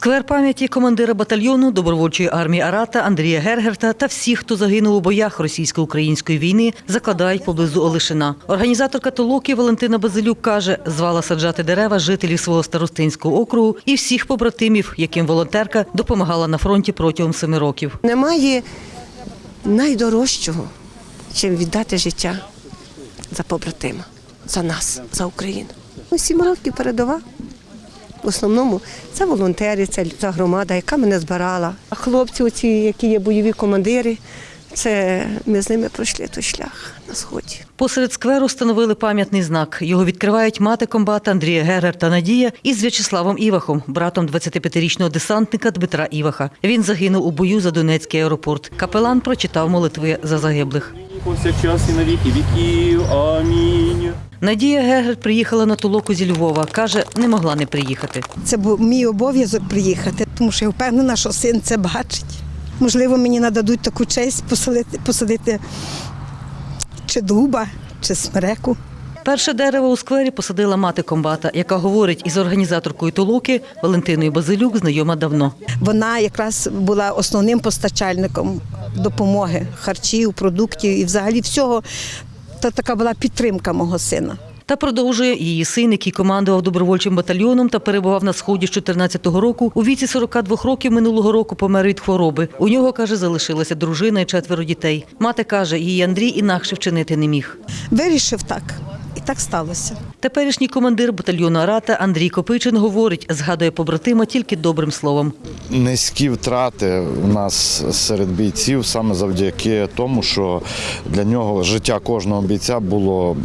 Сквер пам'яті командира батальйону добровольчої армії Арата Андрія Гергерта та всіх, хто загинув у боях російсько-української війни, закладають поблизу Олешина. Організаторка толоки Валентина Базилюк каже, звала саджати дерева жителів свого старостинського округу і всіх побратимів, яким волонтерка допомагала на фронті протягом семи років. Немає найдорожчого, чим віддати життя за побратима, за нас, за Україну. Ну, Сім років передова. В основному це волонтери, це ця громада, яка мене збирала. А хлопці, оці, які є бойові командири, це ми з ними пройшли той шлях на сході. Посеред скверу встановили пам'ятний знак. Його відкривають мати комбата Андрія Герер та Надія із В'ячеславом Івахом, братом 25-річного десантника Дмитра Іваха. Він загинув у бою за Донецький аеропорт. Капелан прочитав молитви за загиблих. Повсякчас і на віки віків. Амінь. Надія Гегер приїхала на толоку зі Львова. Каже, не могла не приїхати. Це був мій обов'язок приїхати, тому що я впевнена, що син це бачить. Можливо, мені нададуть таку честь посадити, посадити чи дуба, чи смереку. Перше дерево у сквері посадила мати комбата, яка говорить із організаторкою толоки Валентиною Базилюк знайома давно. Вона якраз була основним постачальником допомоги, харчів, продуктів і взагалі всього. Та така була підтримка мого сина. Та продовжує її син, який командував добровольчим батальйоном та перебував на сході з 14-го року. У віці 42 років минулого року помер від хвороби. У нього каже, залишилася дружина і четверо дітей. Мати каже, її Андрій інакше вчинити не міг. Вирішив так, і так сталося. Теперішній командир батальйону Арата Андрій Копичин говорить, згадує побратима тільки добрим словом. Низькі втрати у нас серед бійців саме завдяки тому, що для нього життя кожного бійця було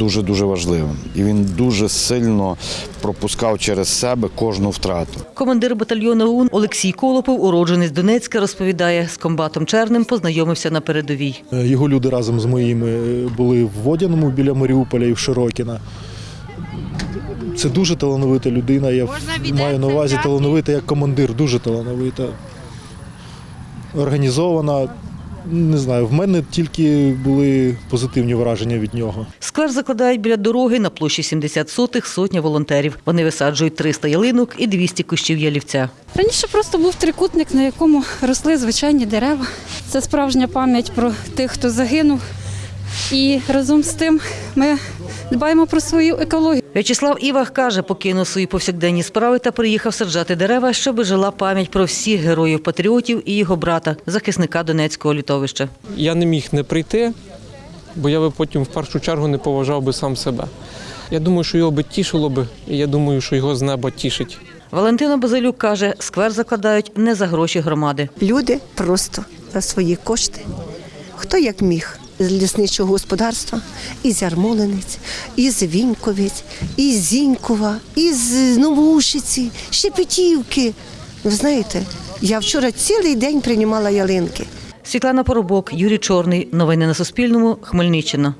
дуже дуже важливим, і він дуже сильно пропускав через себе кожну втрату. Командир батальйону ОУН Олексій Колопов, уродженець Донецька, розповідає, з комбатом Черним познайомився на передовій. Е, Його люди разом з моїми були в Водяному біля Маріуполя і в Широкіна. Це дуже талановита людина. Я маю на увазі талановита як командир, дуже талановита. Організована. Не знаю, в мене тільки були позитивні враження від нього. Сквер закладають біля дороги на площі 70 сотих сотня волонтерів. Вони висаджують 300 ялинок і 200 кущів ялівця. Раніше просто був трикутник, на якому росли звичайні дерева. Це справжня пам'ять про тих, хто загинув. І разом з тим ми дбаємо про свою екологію. В'ячеслав Івах каже, покинув свої повсякденні справи та приїхав саджати дерева, щоб жила пам'ять про всіх героїв-патріотів і його брата, захисника Донецького літовища. Я не міг не прийти, бо я би потім в першу чергу не поважав би сам себе. Я думаю, що його би тішило би, і я думаю, що його з неба тішить. Валентина Базилюк каже, сквер закладають не за гроші громади. Люди просто за свої кошти, хто як міг. З лісничого господарства, із Ярмолинець, із Віньковець, із Зінькова, із Новушиці, Шепетівки. Ви знаєте, я вчора цілий день приймала ялинки. Світлана Поробок, Юрій Чорний. Новини на Суспільному. Хмельниччина.